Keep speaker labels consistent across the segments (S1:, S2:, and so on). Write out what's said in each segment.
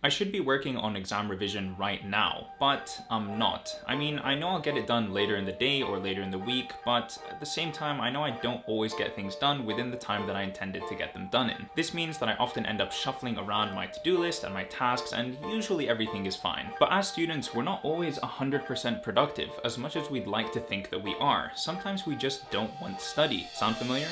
S1: I should be working on exam revision right now, but I'm not. I mean, I know I'll get it done later in the day or later in the week, but at the same time, I know I don't always get things done within the time that I intended to get them done in. This means that I often end up shuffling around my to-do list and my tasks, and usually everything is fine. But as students, we're not always 100% productive, as much as we'd like to think that we are. Sometimes we just don't want to study. Sound familiar?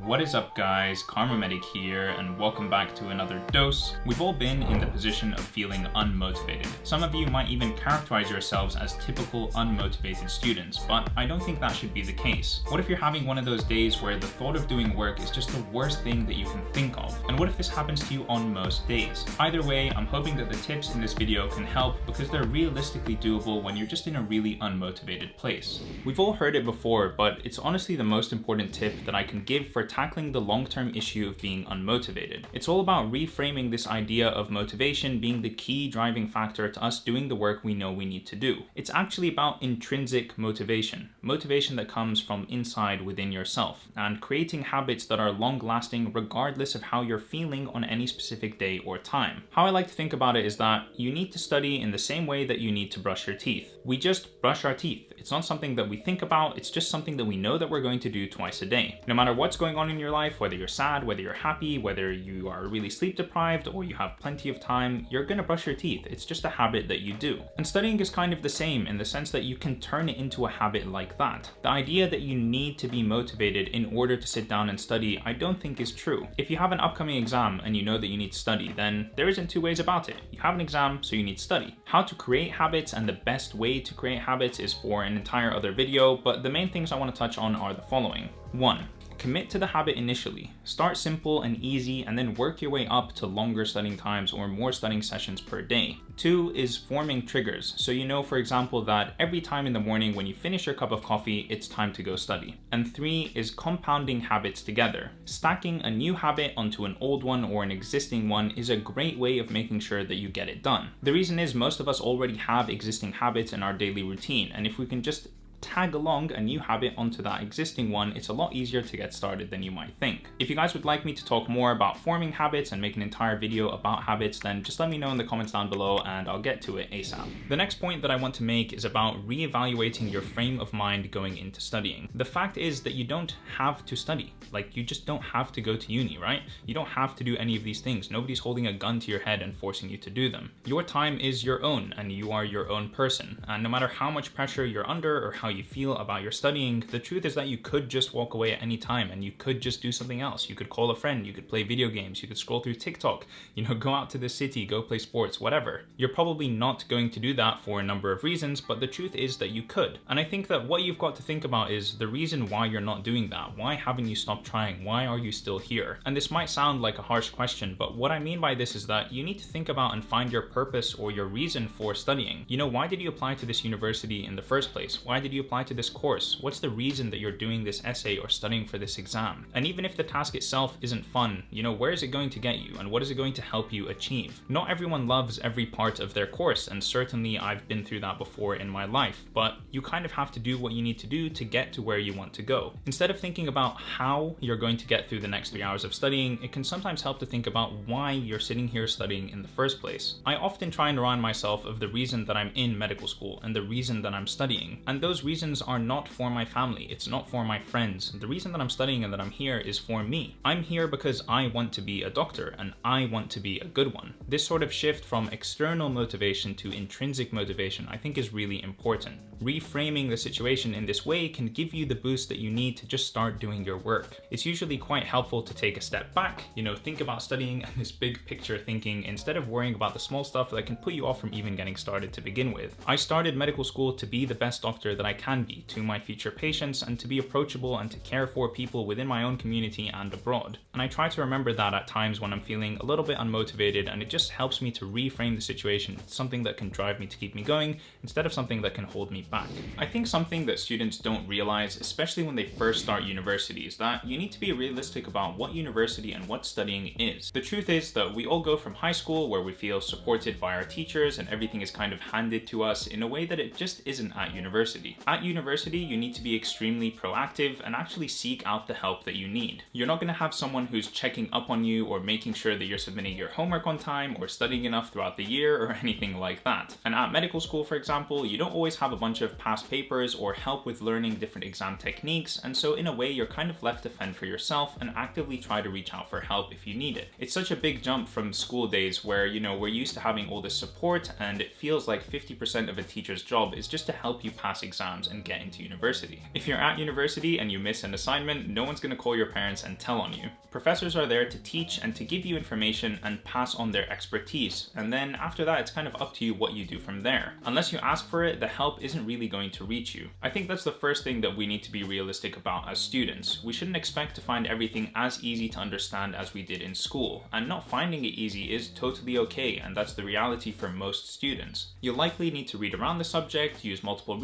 S1: What is up guys, Kharma Medic here, and welcome back to another dose. We've all been in the position of feeling unmotivated. Some of you might even characterize yourselves as typical unmotivated students, but I don't think that should be the case. What if you're having one of those days where the thought of doing work is just the worst thing that you can think of? And what if this happens to you on most days? Either way, I'm hoping that the tips in this video can help because they're realistically doable when you're just in a really unmotivated place. We've all heard it before, but it's honestly the most important tip that I can give for tackling the long-term issue of being unmotivated. It's all about reframing this idea of motivation being the key driving factor to us doing the work we know we need to do. It's actually about intrinsic motivation, motivation that comes from inside within yourself, and creating habits that are long-lasting regardless of how you're feeling on any specific day or time. How I like to think about it is that you need to study in the same way that you need to brush your teeth. We just brush our teeth. It's not something that we think about, it's just something that we know that we're going to do twice a day. No matter what's going on in your life, whether you're sad, whether you're happy, whether you are really sleep deprived or you have plenty of time, you're gonna brush your teeth. It's just a habit that you do. And studying is kind of the same in the sense that you can turn it into a habit like that. The idea that you need to be motivated in order to sit down and study, I don't think is true. If you have an upcoming exam and you know that you need to study, then there isn't two ways about it. You have an exam, so you need to study. How to create habits and the best way to create habits is for an entire other video, but the main things I want to touch on are the following. 1. Commit to the habit initially. Start simple and easy and then work your way up to longer studying times or more studying sessions per day. Two is forming triggers. So you know, for example, that every time in the morning when you finish your cup of coffee, it's time to go study. And three is compounding habits together. Stacking a new habit onto an old one or an existing one is a great way of making sure that you get it done. The reason is most of us already have existing habits in our daily routine. And if we can just tag along a new habit onto that existing one, it's a lot easier to get started than you might think. If you guys would like me to talk more about forming habits and make an entire video about habits, then just let me know in the comments down below and I'll get to it ASAP. The next point that I want to make is about re-evaluating your frame of mind going into studying. The fact is that you don't have to study. Like you just don't have to go to uni, right? You don't have to do any of these things. Nobody's holding a gun to your head and forcing you to do them. Your time is your own and you are your own person. And no matter how much pressure you're under or how you feel about your studying, the truth is that you could just walk away at any time and you could just do something else. You could call a friend, you could play video games, you could scroll through TikTok, you know, go out to the city, go play sports, whatever. You're probably not going to do that for a number of reasons, but the truth is that you could. And I think that what you've got to think about is the reason why you're not doing that. Why haven't you stopped trying? Why are you still here? And this might sound like a harsh question, but what I mean by this is that you need to think about and find your purpose or your reason for studying. You know, why did you apply to this university in the first place? Why did you apply to this course? What's the reason that you're doing this essay or studying for this exam? And even if the task itself isn't fun, you know, where is it going to get you and what is it going to help you achieve? Not everyone loves every part of their course and certainly I've been through that before in my life, but you kind of have to do what you need to do to get to where you want to go. Instead of thinking about how you're going to get through the next three hours of studying, it can sometimes help to think about why you're sitting here studying in the first place. I often try and remind myself of the reason that I'm in medical school and the reason that I'm studying, and those reasons are not for my family, it's not for my friends. The reason that I'm studying and that I'm here is for me. I'm here because I want to be a doctor and I want to be a good one. This sort of shift from external motivation to intrinsic motivation I think is really important. Reframing the situation in this way can give you the boost that you need to just start doing your work. It's usually quite helpful to take a step back, you know, think about studying and this big picture thinking instead of worrying about the small stuff that can put you off from even getting started to begin with. I started medical school to be the best doctor that I can be to my future patients and to be approachable and to care for people within my own community and abroad. And I try to remember that at times when I'm feeling a little bit unmotivated and it just helps me to reframe the situation, something that can drive me to keep me going instead of something that can hold me back. I think something that students don't realize, especially when they first start university, is that you need to be realistic about what university and what studying is. The truth is that we all go from high school where we feel supported by our teachers and everything is kind of handed to us in a way that it just isn't at university. At university, you need to be extremely proactive and actually seek out the help that you need. You're not going to have someone who's checking up on you or making sure that you're submitting your homework on time or studying enough throughout the year or anything like that. And at medical school, for example, you don't always have a bunch of past papers or help with learning different exam techniques, and so in a way, you're kind of left to fend for yourself and actively try to reach out for help if you need it. It's such a big jump from school days where, you know, we're used to having all this support and it feels like 50% of a teacher's job is just to help you pass exams and get into university. If you're at university and you miss an assignment, no one's gonna call your parents and tell on you. Professors are there to teach and to give you information and pass on their expertise, and then after that, it's kind of up to you what you do from there. Unless you ask for it, the help isn't really going to reach you. I think that's the first thing that we need to be realistic about as students. We shouldn't expect to find everything as easy to understand as we did in school, and not finding it easy is totally okay, and that's the reality for most students. You'll likely need to read around the subject, use multiple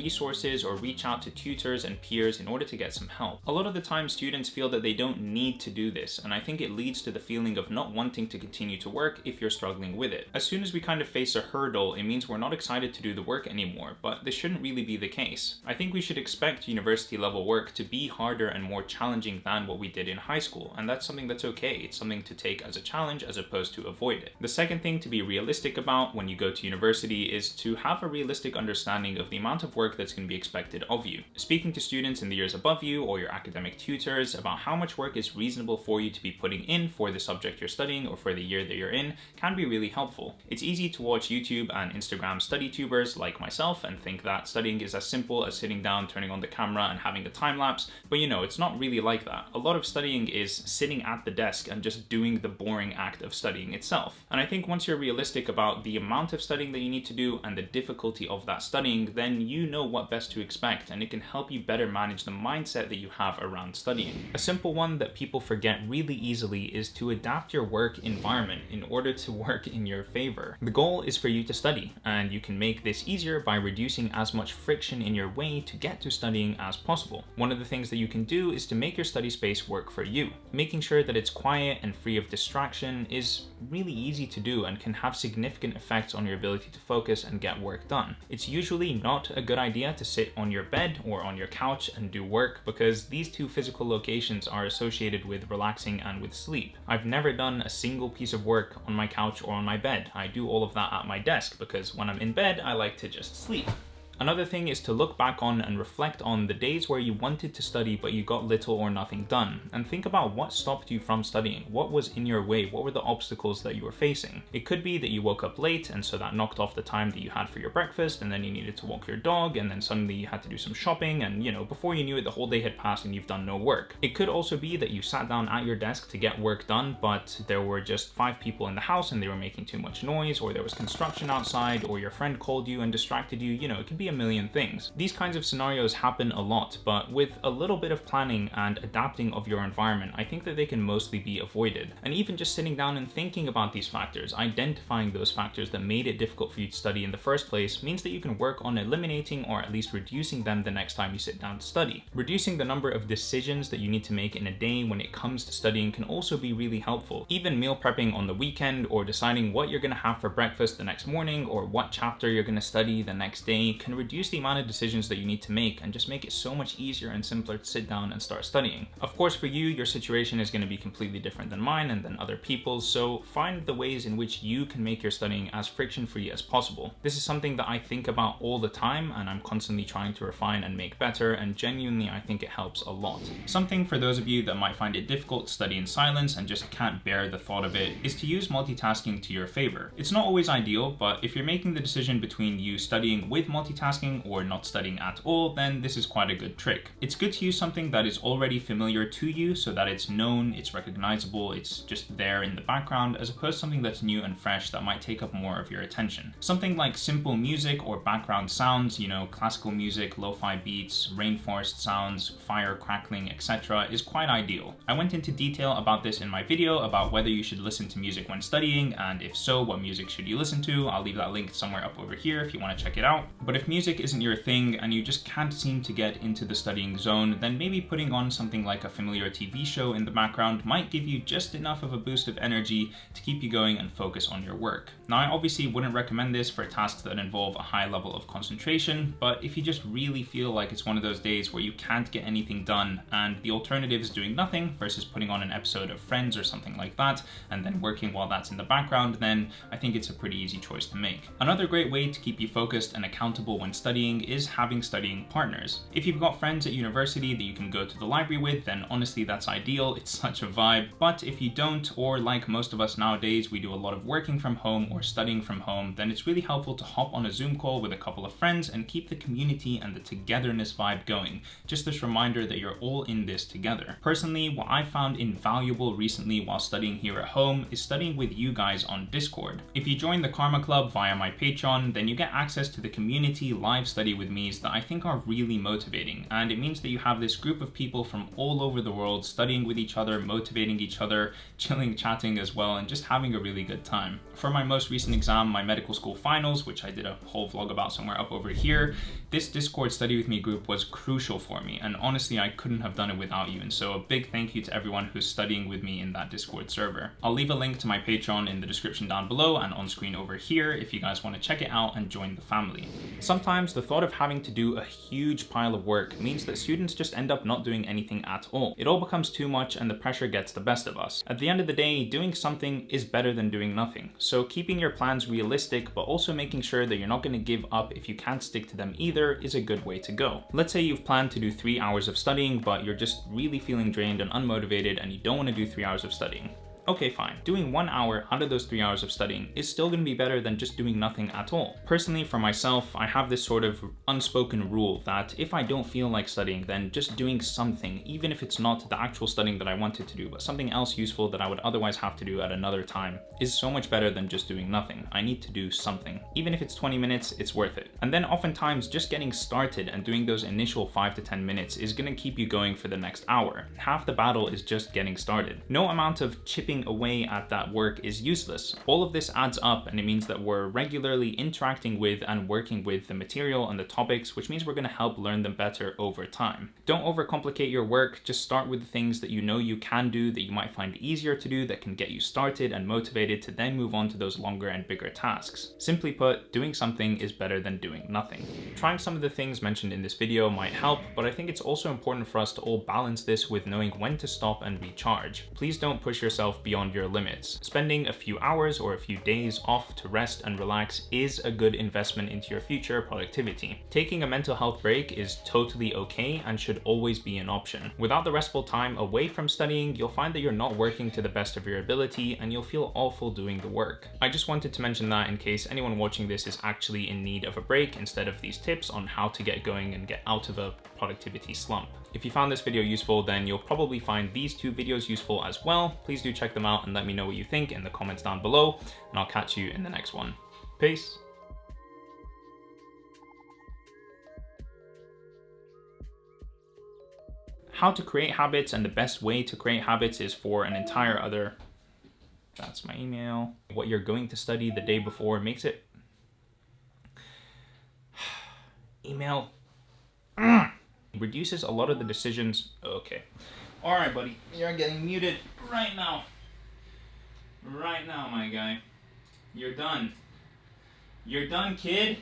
S1: resources, or reach out to tutors and peers in order to get some help. A lot of the time, students feel that they don't need to do this, and I think it leads to the feeling of not wanting to continue to work if you're struggling with it. As soon as we kind of face a hurdle, it means we're not excited to do the work anymore, but this shouldn't really be the case. I think we should expect university level work to be harder and more challenging than what we did in high school, and that's something that's okay. It's something to take as a challenge as opposed to avoid it. The second thing to be realistic about when you go to university is to have a realistic understanding of the amount of work that's going to be expected of you. Speaking to students in the years above you or your academic tutors about how much work is reasonable for you to be putting in for the subject you're studying or for the year that you're in can be really helpful. It's easy to watch YouTube and Instagram study tubers like myself and think that studying is as simple as sitting down, turning on the camera and having a time lapse, but you know, it's not really like that. A lot of studying is sitting at the desk and just doing the boring act of studying itself. And I think once you're realistic about the amount of studying that you need to do and the difficulty of that studying, then you know what best to expect and it can help you better manage the mindset that you have around studying. A simple one that people forget really easily is to adapt your work environment in order to work in your favor. The goal is for you to study and you can make this easier by reducing as much friction in your way to get to studying as possible. One of the things that you can do is to make your study space work for you. Making sure that it's quiet and free of distraction is really easy to do and can have significant effects on your ability to focus and get work done. It's usually not a good idea to sit on your bed or on your couch and do work because these two physical locations are associated with relaxing and with sleep. I've never done a single piece of work on my couch or on my bed. I do all of that at my desk because when I'm in bed, I like to just sleep. Another thing is to look back on and reflect on the days where you wanted to study but you got little or nothing done, and think about what stopped you from studying, what was in your way, what were the obstacles that you were facing. It could be that you woke up late and so that knocked off the time that you had for your breakfast and then you needed to walk your dog and then suddenly you had to do some shopping and you know, before you knew it the whole day had passed and you've done no work. It could also be that you sat down at your desk to get work done but there were just five people in the house and they were making too much noise or there was construction outside or your friend called you and distracted you, you know, it could be a million things. These kinds of scenarios happen a lot, but with a little bit of planning and adapting of your environment, I think that they can mostly be avoided. And even just sitting down and thinking about these factors, identifying those factors that made it difficult for you to study in the first place, means that you can work on eliminating or at least reducing them the next time you sit down to study. Reducing the number of decisions that you need to make in a day when it comes to studying can also be really helpful. Even meal prepping on the weekend or deciding what you're going to have for breakfast the next morning or what chapter you're going to study the next day can reduce the amount of decisions that you need to make and just make it so much easier and simpler to sit down and start studying. Of course, for you, your situation is going to be completely different than mine and than other people's, so find the ways in which you can make your studying as friction-free as possible. This is something that I think about all the time and I'm constantly trying to refine and make better, and genuinely I think it helps a lot. Something for those of you that might find it difficult to study in silence and just can't bear the thought of it is to use multitasking to your favor. It's not always ideal, but if you're making the decision between you studying with multitasking or not studying at all, then this is quite a good trick. It's good to use something that is already familiar to you so that it's known, it's recognizable, it's just there in the background, as opposed to something that's new and fresh that might take up more of your attention. Something like simple music or background sounds, you know, classical music, lo-fi beats, rainforest sounds, fire crackling, etc. is quite ideal. I went into detail about this in my video about whether you should listen to music when studying, and if so, what music should you listen to. I'll leave that link somewhere up over here if you want to check it out. But if music music isn't your thing and you just can't seem to get into the studying zone, then maybe putting on something like a familiar TV show in the background might give you just enough of a boost of energy to keep you going and focus on your work. Now, I obviously wouldn't recommend this for tasks that involve a high level of concentration, but if you just really feel like it's one of those days where you can't get anything done and the alternative is doing nothing versus putting on an episode of Friends or something like that and then working while that's in the background, then I think it's a pretty easy choice to make. Another great way to keep you focused and accountable when studying is having studying partners. If you've got friends at university that you can go to the library with, then honestly that's ideal, it's such a vibe. But if you don't, or like most of us nowadays, we do a lot of working from home or studying from home, then it's really helpful to hop on a Zoom call with a couple of friends and keep the community and the togetherness vibe going. Just this reminder that you're all in this together. Personally, what I found invaluable recently while studying here at home is studying with you guys on Discord. If you join the Kharma Club via my Patreon, then you get access to the community live study with me's that I think are really motivating. And it means that you have this group of people from all over the world studying with each other, motivating each other, chilling, chatting as well, and just having a really good time. For my most recent exam, my medical school finals, which I did a whole vlog about somewhere up over here, this Discord study with me group was crucial for me. And honestly, I couldn't have done it without you. And so a big thank you to everyone who's studying with me in that Discord server. I'll leave a link to my Patreon in the description down below and on screen over here if you guys want to check it out and join the family. Sometimes the thought of having to do a huge pile of work means that students just end up not doing anything at all. It all becomes too much and the pressure gets the best of us. At the end of the day, doing something is better than doing nothing. So keeping your plans realistic, but also making sure that you're not going to give up if you can't stick to them either is a good way to go. Let's say you've planned to do three hours of studying, but you're just really feeling drained and unmotivated and you don't want to do three hours of studying. Okay, fine. Doing one hour out of those three hours of studying is still gonna be better than just doing nothing at all. Personally, for myself, I have this sort of unspoken rule that if I don't feel like studying, then just doing something, even if it's not the actual studying that I wanted to do, but something else useful that I would otherwise have to do at another time, is so much better than just doing nothing. I need to do something. Even if it's 20 minutes, it's worth it. And then oftentimes, just getting started and doing those initial 5 to 10 minutes is gonna keep you going for the next hour. Half the battle is just getting started. No amount of chipping away at that work is useless. All of this adds up and it means that we're regularly interacting with and working with the material and the topics, which means we're gonna help learn them better over time. Don't overcomplicate your work, just start with the things that you know you can do, that you might find easier to do, that can get you started and motivated to then move on to those longer and bigger tasks. Simply put, doing something is better than doing nothing. Trying some of the things mentioned in this video might help, but I think it's also important for us to all balance this with knowing when to stop and recharge. Please don't push beyond your limits. Spending a few hours or a few days off to rest and relax is a good investment into your future productivity. Taking a mental health break is totally okay and should always be an option. Without the restful time away from studying, you'll find that you're not working to the best of your ability and you'll feel awful doing the work. I just wanted to mention that in case anyone watching this is actually in need of a break instead of these tips on how to get going and get out of a productivity slump. If you found this video useful, then you'll probably find these two videos useful as well. Please do check them out and let me know what you think in the comments down below, and I'll catch you in the next one. Peace. How to create habits and the best way to create habits is for an entire other that's my email. What you're going to study the day before makes it email reduces a lot of the decisions. Okay. All right, buddy. You're getting muted right now. Right now, my guy. You're done. You're done, kid.